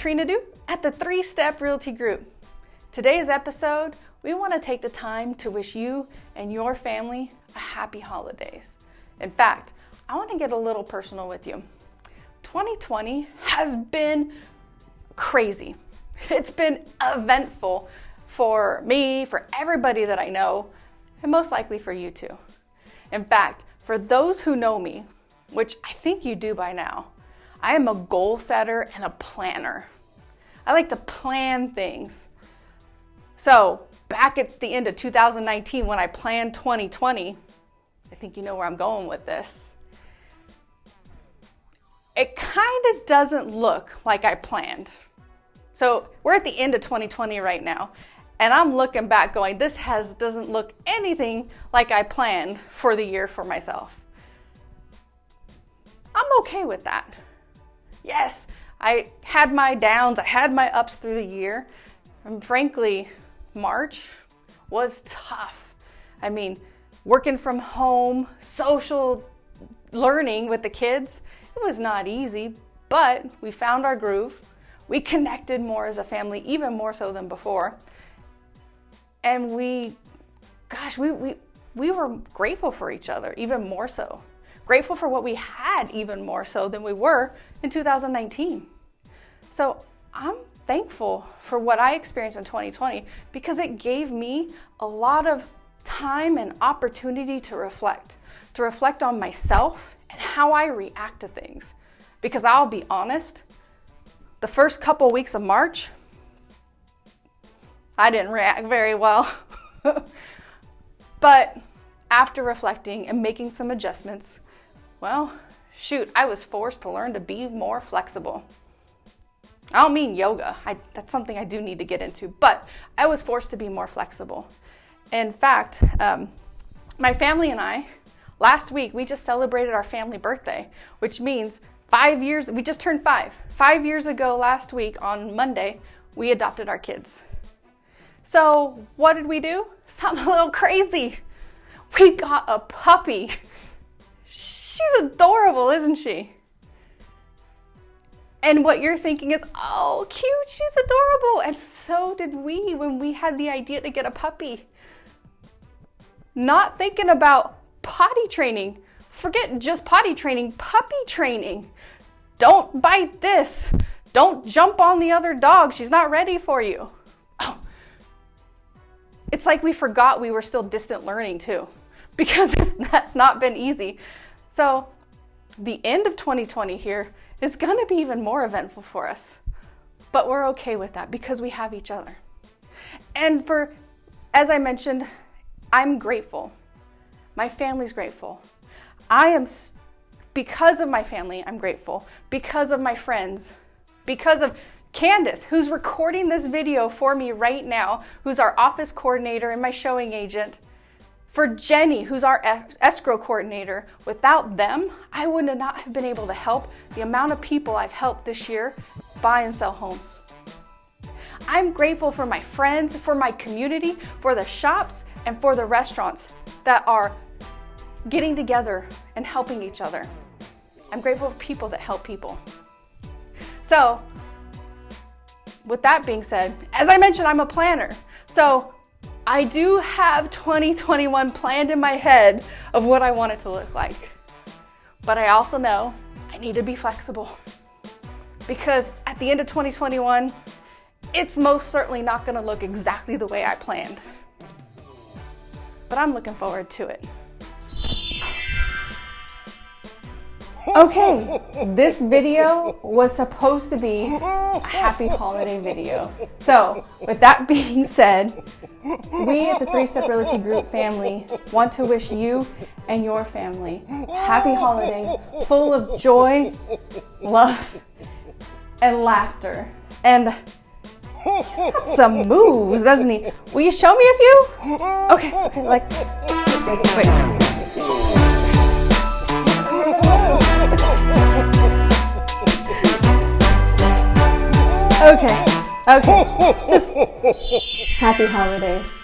Trina do at the Three Step Realty Group. Today's episode, we want to take the time to wish you and your family a happy holidays. In fact, I want to get a little personal with you. 2020 has been crazy. It's been eventful for me, for everybody that I know, and most likely for you too. In fact, for those who know me, which I think you do by now, I am a goal setter and a planner. I like to plan things. So back at the end of 2019 when I planned 2020, I think you know where I'm going with this. It kind of doesn't look like I planned. So we're at the end of 2020 right now, and I'm looking back going, this has doesn't look anything like I planned for the year for myself. I'm okay with that. Yes, I had my downs, I had my ups through the year. And frankly, March was tough. I mean, working from home, social learning with the kids, it was not easy, but we found our groove. We connected more as a family, even more so than before. And we, gosh, we, we, we were grateful for each other, even more so grateful for what we had even more so than we were in 2019. So I'm thankful for what I experienced in 2020 because it gave me a lot of time and opportunity to reflect, to reflect on myself and how I react to things. Because I'll be honest, the first couple weeks of March, I didn't react very well. but after reflecting and making some adjustments, well, shoot, I was forced to learn to be more flexible. I don't mean yoga, I, that's something I do need to get into, but I was forced to be more flexible. In fact, um, my family and I, last week, we just celebrated our family birthday, which means five years, we just turned five. Five years ago last week on Monday, we adopted our kids. So what did we do? Something a little crazy. We got a puppy. She's adorable, isn't she? And what you're thinking is, oh, cute, she's adorable. And so did we when we had the idea to get a puppy. Not thinking about potty training. Forget just potty training, puppy training. Don't bite this. Don't jump on the other dog. She's not ready for you. Oh. It's like we forgot we were still distant learning too, because that's not been easy. So the end of 2020 here is gonna be even more eventful for us. But we're okay with that because we have each other. And for, as I mentioned, I'm grateful. My family's grateful. I am, because of my family, I'm grateful. Because of my friends, because of Candace, who's recording this video for me right now, who's our office coordinator and my showing agent, for Jenny, who's our escrow coordinator, without them, I would not have been able to help the amount of people I've helped this year buy and sell homes. I'm grateful for my friends, for my community, for the shops, and for the restaurants that are getting together and helping each other. I'm grateful for people that help people. So, with that being said, as I mentioned, I'm a planner. So I do have 2021 planned in my head of what I want it to look like. But I also know I need to be flexible because at the end of 2021, it's most certainly not gonna look exactly the way I planned. But I'm looking forward to it. Okay, this video was supposed to be a happy holiday video. So with that being said, we at the Three Step Realty Group family want to wish you and your family happy holidays full of joy, love, and laughter. And he's got some moves, doesn't he? Will you show me a few? Okay, okay, like, wait. Okay, okay. Just happy holidays.